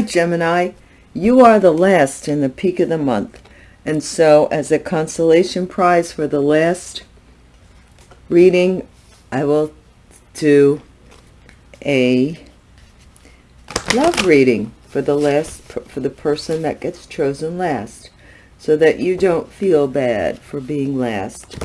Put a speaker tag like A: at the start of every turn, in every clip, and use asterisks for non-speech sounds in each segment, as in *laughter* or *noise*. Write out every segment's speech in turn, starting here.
A: Gemini. You are the last in the peak of the month. And so as a consolation prize for the last reading, I will do a love reading for the last for the person that gets chosen last so that you don't feel bad for being last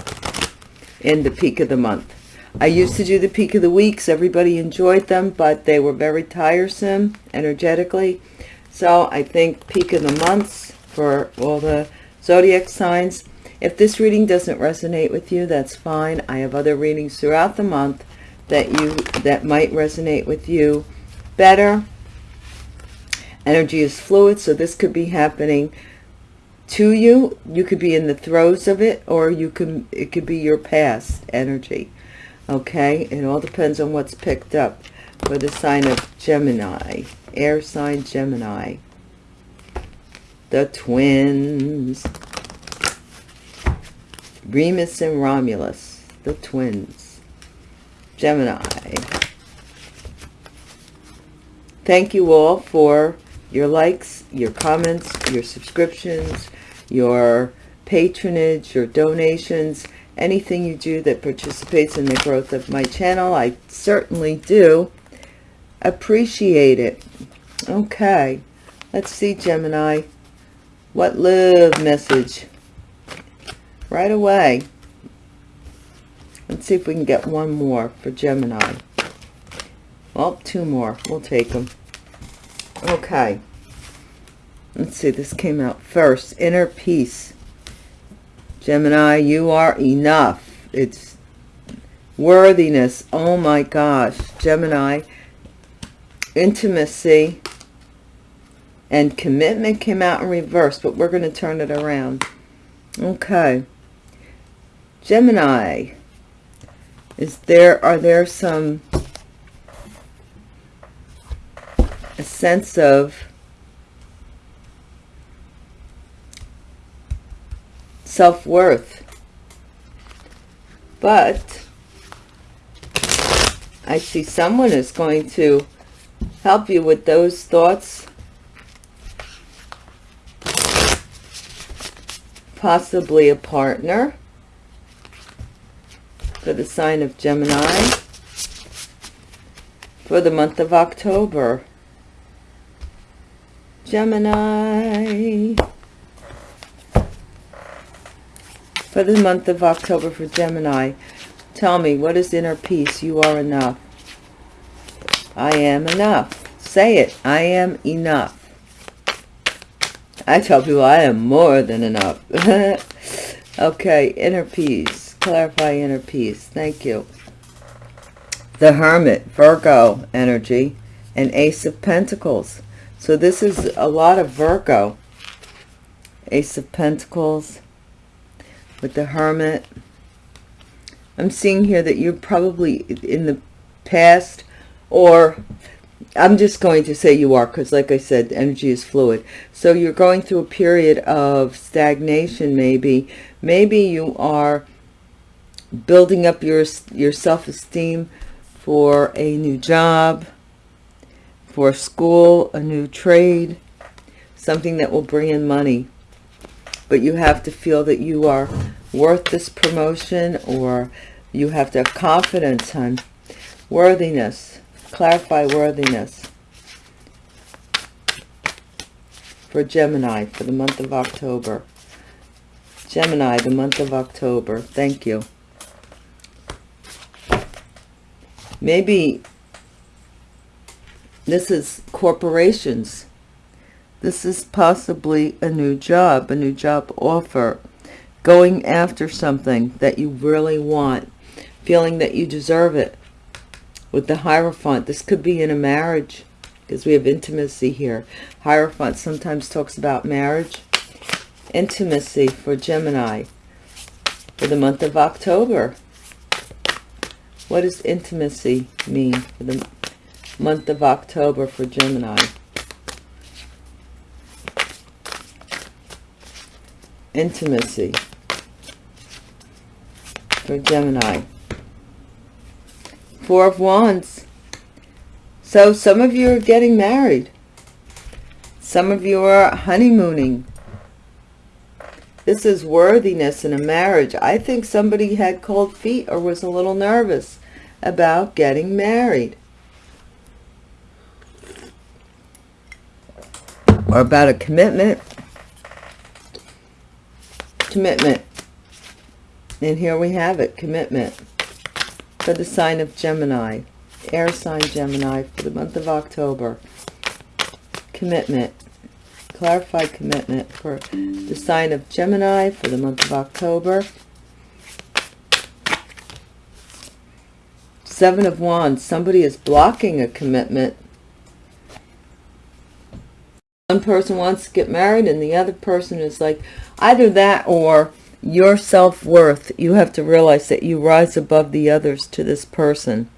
A: in the peak of the month. I used to do the peak of the weeks. Everybody enjoyed them, but they were very tiresome energetically. So I think peak of the months for all the zodiac signs. If this reading doesn't resonate with you, that's fine. I have other readings throughout the month that you that might resonate with you better. Energy is fluid, so this could be happening to you. You could be in the throes of it, or you can it could be your past energy. Okay, it all depends on what's picked up for the sign of Gemini, air sign Gemini. The twins. Remus and Romulus, the twins. Gemini. Thank you all for your likes, your comments, your subscriptions, your patronage, your donations, anything you do that participates in the growth of my channel. I certainly do appreciate it. Okay, let's see, Gemini. What love message? Right away. Let's see if we can get one more for Gemini. Well, two more. We'll take them. Okay. Let's see, this came out first. Inner peace. Gemini, you are enough. It's worthiness. Oh my gosh. Gemini, intimacy and commitment came out in reverse, but we're going to turn it around. Okay. Gemini, is there, are there some a sense of self-worth. But I see someone is going to help you with those thoughts. Possibly a partner for the sign of Gemini for the month of October. Gemini. For the month of October for Gemini. Tell me, what is inner peace? You are enough. I am enough. Say it. I am enough. I tell people I am more than enough. *laughs* okay, inner peace. Clarify inner peace. Thank you. The Hermit, Virgo energy, and Ace of Pentacles. So this is a lot of Virgo. Ace of Pentacles with the Hermit. I'm seeing here that you're probably in the past or I'm just going to say you are because like I said, energy is fluid. So you're going through a period of stagnation maybe. Maybe you are building up your, your self-esteem for a new job, for school, a new trade, something that will bring in money. But you have to feel that you are worth this promotion or you have to have confidence, hun. Worthiness. Clarify worthiness. For Gemini for the month of October. Gemini, the month of October. Thank you. Maybe this is corporations. This is possibly a new job, a new job offer. Going after something that you really want. Feeling that you deserve it. With the Hierophant, this could be in a marriage because we have intimacy here. Hierophant sometimes talks about marriage. Intimacy for Gemini for the month of October. What does intimacy mean for the month of October for Gemini. Intimacy for Gemini. Four of Wands. So some of you are getting married. Some of you are honeymooning. This is worthiness in a marriage. I think somebody had cold feet or was a little nervous about getting married. Or about a commitment. Commitment. And here we have it, commitment. For the sign of Gemini. Air sign Gemini for the month of October. Commitment clarified commitment for the sign of Gemini for the month of October. Seven of Wands. Somebody is blocking a commitment. One person wants to get married and the other person is like, either that or your self-worth. You have to realize that you rise above the others to this person.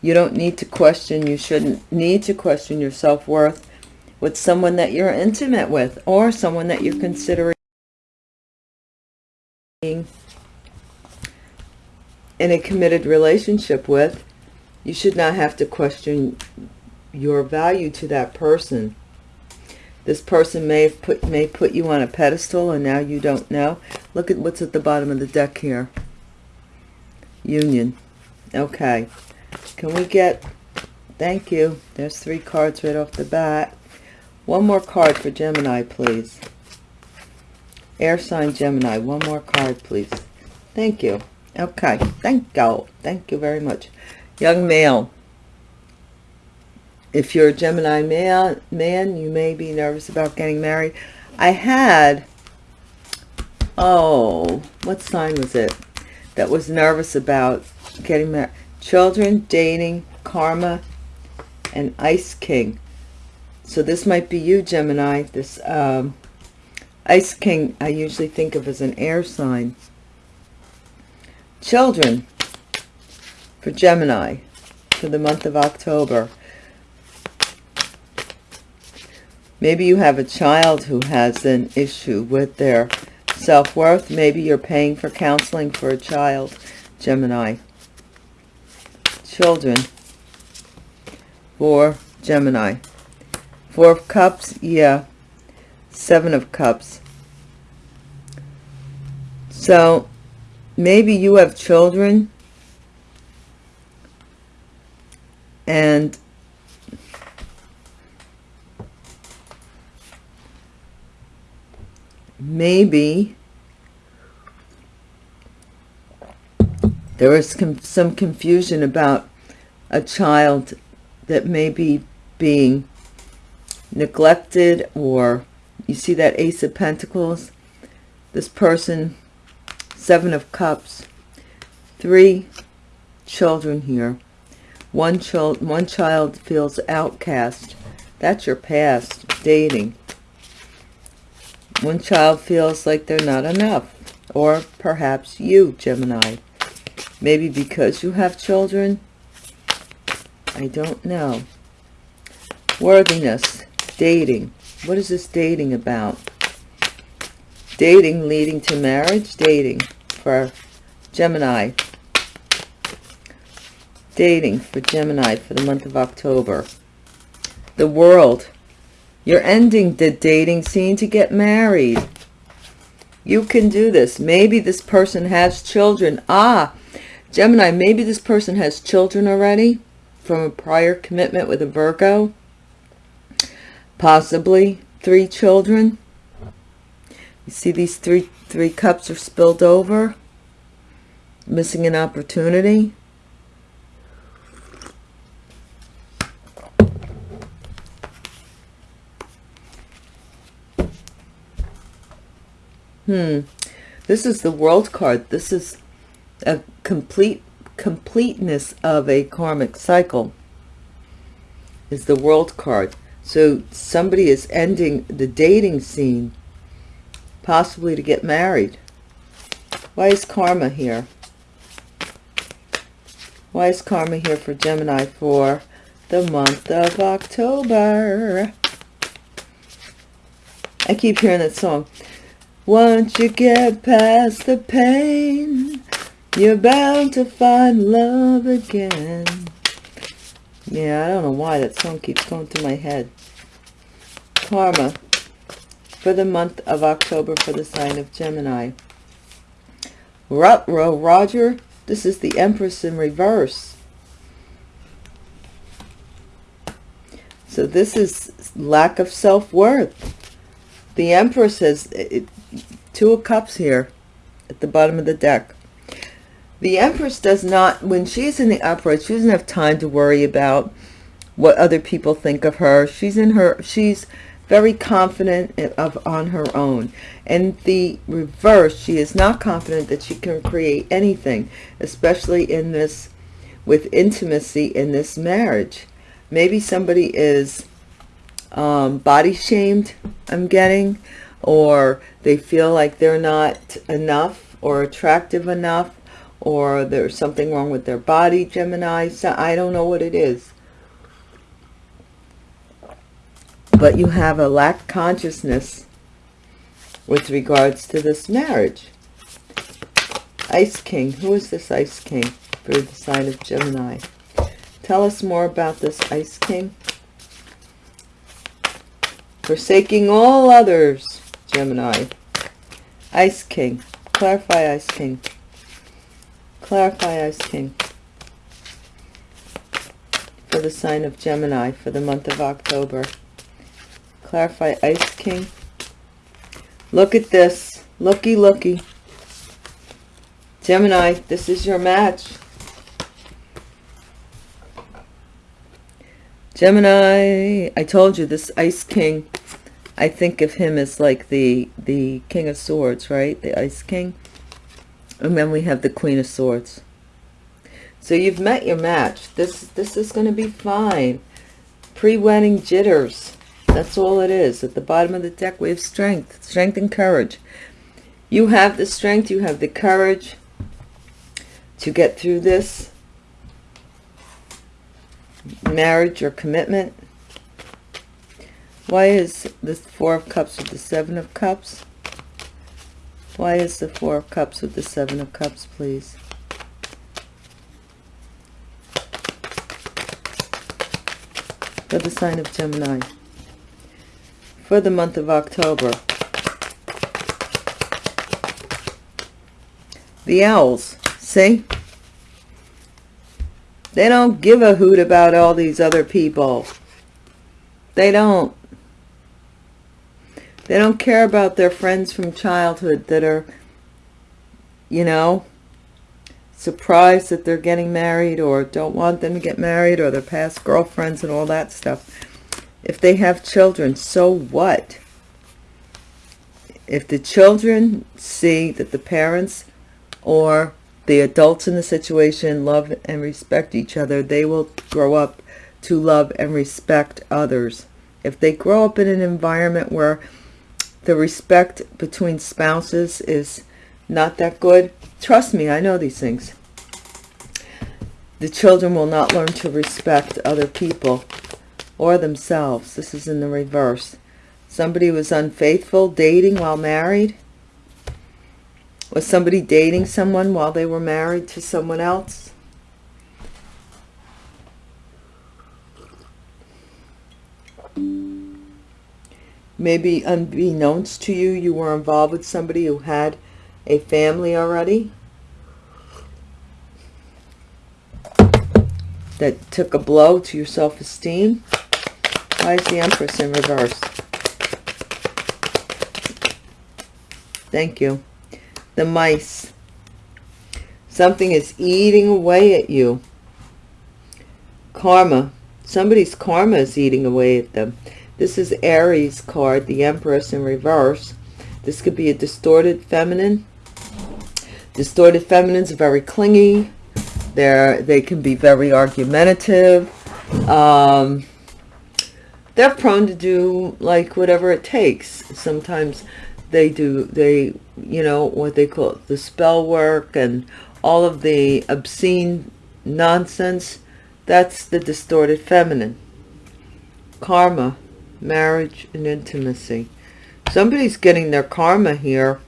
A: You don't need to question, you shouldn't need to question your self-worth with someone that you're intimate with or someone that you're considering in a committed relationship with, you should not have to question your value to that person. This person may have put may put you on a pedestal and now you don't know. Look at what's at the bottom of the deck here. Union. Okay. Can we get thank you. There's three cards right off the bat. One more card for Gemini, please. Air sign Gemini. One more card, please. Thank you. Okay. Thank you. Thank you very much. Young male. If you're a Gemini man, man, you may be nervous about getting married. I had, oh, what sign was it that was nervous about getting married? Children, dating, karma, and Ice King. So this might be you, Gemini. This um, Ice King I usually think of as an air sign. Children for Gemini for the month of October. Maybe you have a child who has an issue with their self-worth. Maybe you're paying for counseling for a child, Gemini. Children for Gemini. Four of Cups, yeah. Seven of Cups. So, maybe you have children and maybe there is some confusion about a child that may be being neglected or you see that ace of pentacles? This person seven of cups. Three children here. One child one child feels outcast. That's your past dating one child feels like they're not enough or perhaps you gemini maybe because you have children i don't know worthiness dating. What is this dating about? Dating leading to marriage? Dating for Gemini. Dating for Gemini for the month of October. The world. You're ending the dating scene to get married. You can do this. Maybe this person has children. Ah, Gemini, maybe this person has children already from a prior commitment with a Virgo possibly three children. You see these three three cups are spilled over. Missing an opportunity. Hmm. This is the world card. This is a complete completeness of a karmic cycle. Is the world card. So somebody is ending the dating scene, possibly to get married. Why is karma here? Why is karma here for Gemini for the month of October? I keep hearing that song. Once you get past the pain, you're bound to find love again. Yeah, I don't know why that song keeps going through my head. Karma for the month of October for the sign of Gemini. Rutro, Roger, this is the Empress in reverse. So this is lack of self-worth. The Empress has it, two of cups here at the bottom of the deck. The Empress does not, when she's in the upright, she doesn't have time to worry about what other people think of her. She's in her, she's very confident of on her own. And the reverse, she is not confident that she can create anything, especially in this, with intimacy in this marriage. Maybe somebody is um, body shamed, I'm getting, or they feel like they're not enough or attractive enough, or there's something wrong with their body, Gemini. So I don't know what it is. but you have a lack consciousness with regards to this marriage. Ice King. Who is this Ice King for the sign of Gemini? Tell us more about this Ice King. Forsaking all others, Gemini. Ice King. Clarify Ice King. Clarify Ice King. For the sign of Gemini for the month of October. Clarify Ice King. Look at this. Looky, looky. Gemini, this is your match. Gemini, I told you this Ice King, I think of him as like the, the King of Swords, right? The Ice King. And then we have the Queen of Swords. So you've met your match. This, this is going to be fine. Pre-wedding jitters. That's all it is. At the bottom of the deck, we have strength. Strength and courage. You have the strength. You have the courage to get through this marriage or commitment. Why is the Four of Cups with the Seven of Cups? Why is the Four of Cups with the Seven of Cups, please? For the sign of Gemini for the month of October. The owls, see? They don't give a hoot about all these other people. They don't. They don't care about their friends from childhood that are, you know, surprised that they're getting married or don't want them to get married or their past girlfriends and all that stuff. If they have children, so what? If the children see that the parents or the adults in the situation love and respect each other, they will grow up to love and respect others. If they grow up in an environment where the respect between spouses is not that good, trust me, I know these things. The children will not learn to respect other people or themselves. This is in the reverse. Somebody was unfaithful, dating while married. Was somebody dating someone while they were married to someone else? Maybe unbeknownst to you, you were involved with somebody who had a family already. That took a blow to your self-esteem. Why is the Empress in reverse? Thank you. The mice. Something is eating away at you. Karma. Somebody's karma is eating away at them. This is Aries card, the Empress in reverse. This could be a distorted feminine. Distorted feminines are very clingy. They're, they can be very argumentative. Um, they're prone to do like whatever it takes. Sometimes they do, they, you know, what they call it, the spell work and all of the obscene nonsense. That's the distorted feminine. Karma, marriage and intimacy. Somebody's getting their karma here.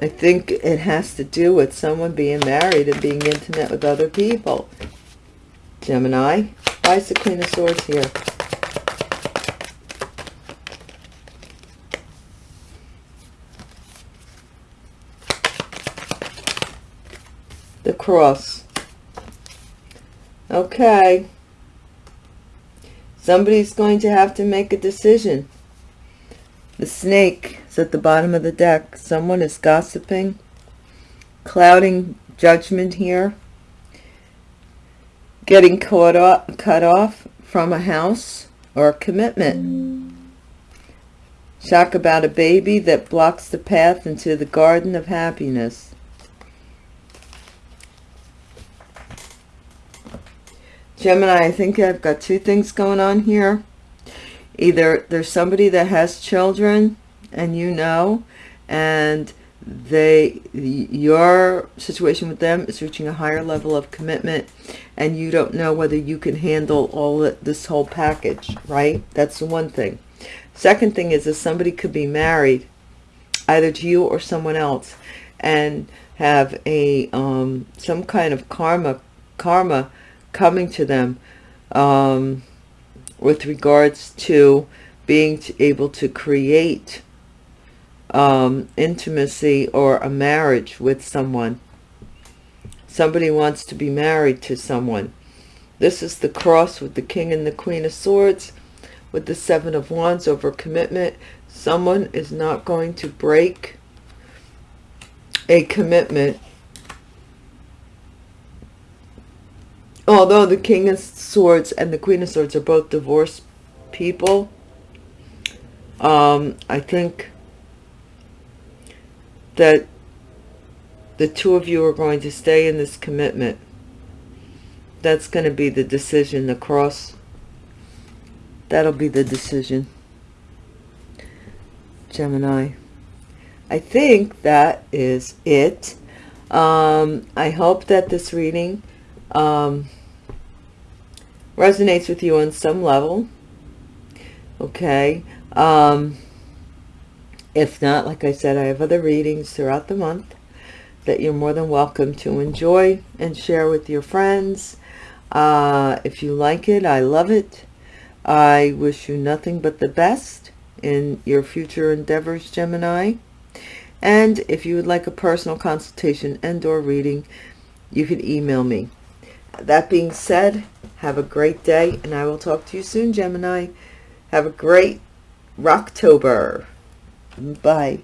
A: I think it has to do with someone being married and being intimate with other people. Gemini. Why is the Queen of Swords here? The cross. Okay. Somebody's going to have to make a decision. The snake is at the bottom of the deck. Someone is gossiping, clouding judgment here, getting caught off, cut off from a house or a commitment. Shock about a baby that blocks the path into the garden of happiness. Gemini, I think I've got two things going on here. Either there's somebody that has children and you know, and they your situation with them is reaching a higher level of commitment and you don't know whether you can handle all this whole package, right? That's the one thing. Second thing is that somebody could be married either to you or someone else and have a um, some kind of karma karma coming to them um, with regards to being able to create um, intimacy or a marriage with someone. Somebody wants to be married to someone. This is the cross with the king and the queen of swords with the seven of wands over commitment. Someone is not going to break a commitment although the king of swords and the queen of swords are both divorced people um, i think that the two of you are going to stay in this commitment. That's going to be the decision the cross. That'll be the decision. Gemini. I think that is it. Um, i hope that this reading um, resonates with you on some level. Okay. Um, if not, like I said, I have other readings throughout the month that you're more than welcome to enjoy and share with your friends. Uh, if you like it, I love it. I wish you nothing but the best in your future endeavors, Gemini. And if you would like a personal consultation and or reading, you can email me that being said, have a great day, and I will talk to you soon, Gemini. Have a great Rocktober. Bye.